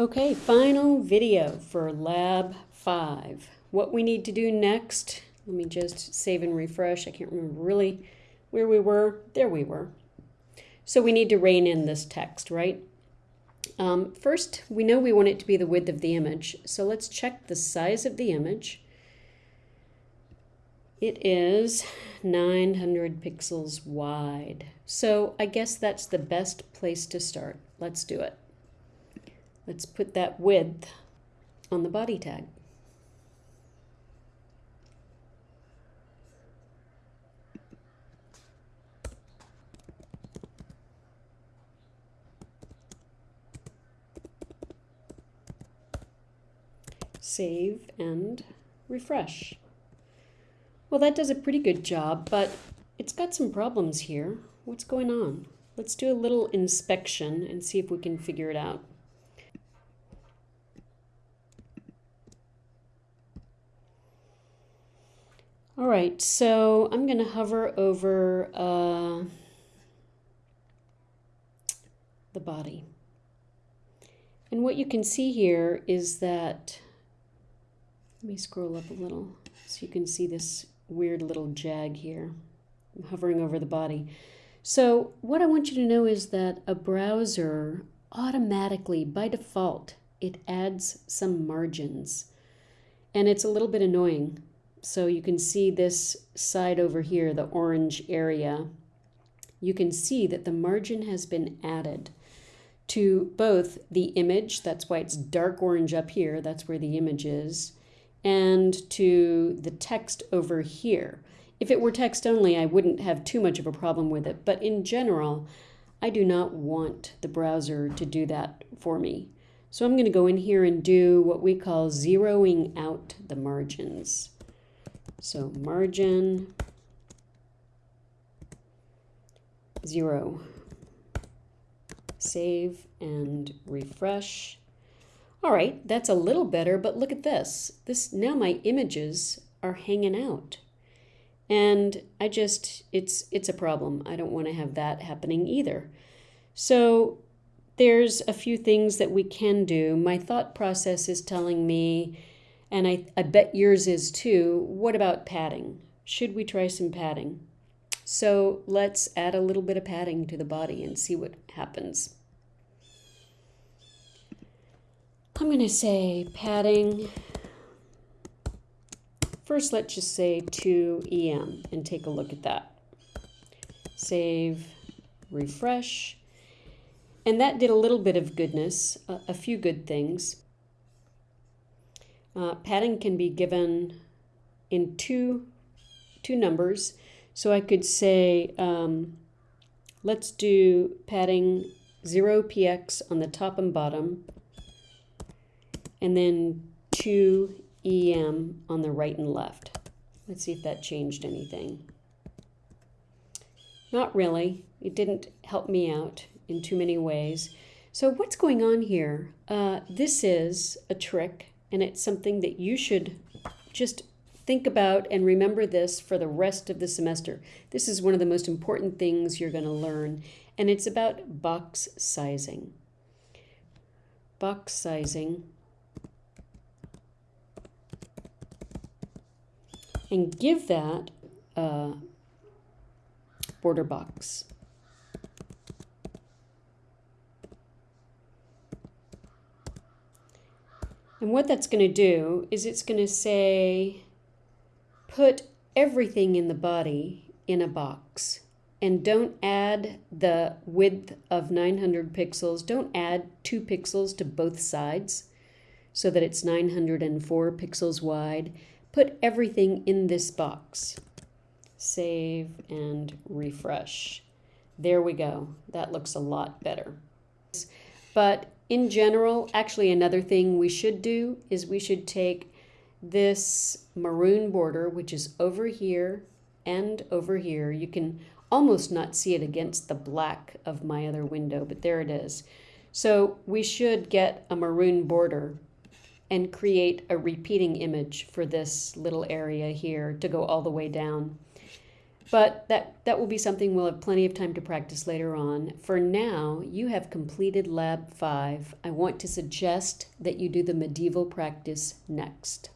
Okay, final video for lab five. What we need to do next, let me just save and refresh. I can't remember really where we were. There we were. So we need to rein in this text, right? Um, first, we know we want it to be the width of the image. So let's check the size of the image. It is 900 pixels wide. So I guess that's the best place to start. Let's do it. Let's put that width on the body tag. Save and refresh. Well, that does a pretty good job, but it's got some problems here. What's going on? Let's do a little inspection and see if we can figure it out. All right, so I'm going to hover over uh, the body. And what you can see here is that, let me scroll up a little so you can see this weird little jag here. I'm hovering over the body. So what I want you to know is that a browser automatically, by default, it adds some margins. And it's a little bit annoying so you can see this side over here, the orange area. You can see that the margin has been added to both the image, that's why it's dark orange up here, that's where the image is, and to the text over here. If it were text only, I wouldn't have too much of a problem with it, but in general, I do not want the browser to do that for me. So I'm going to go in here and do what we call zeroing out the margins. So margin zero. Save and refresh. All right, that's a little better, but look at this. This now my images are hanging out. And I just it's it's a problem. I don't want to have that happening either. So there's a few things that we can do. My thought process is telling me and I, I bet yours is too. What about padding? Should we try some padding? So let's add a little bit of padding to the body and see what happens. I'm going to say padding. First, let's just say 2EM and take a look at that. Save, refresh. And that did a little bit of goodness, a, a few good things. Uh, padding can be given in two, two numbers. So I could say, um, let's do padding 0px on the top and bottom, and then 2em on the right and left. Let's see if that changed anything. Not really. It didn't help me out in too many ways. So what's going on here? Uh, this is a trick and it's something that you should just think about and remember this for the rest of the semester. This is one of the most important things you're going to learn, and it's about box sizing. Box sizing. And give that a border box. And what that's going to do is it's going to say, put everything in the body in a box and don't add the width of 900 pixels. Don't add two pixels to both sides so that it's 904 pixels wide. Put everything in this box. Save and refresh. There we go. That looks a lot better. But in general, actually another thing we should do is we should take this maroon border, which is over here and over here. You can almost not see it against the black of my other window, but there it is. So we should get a maroon border and create a repeating image for this little area here to go all the way down. But that, that will be something we'll have plenty of time to practice later on. For now, you have completed Lab 5. I want to suggest that you do the medieval practice next.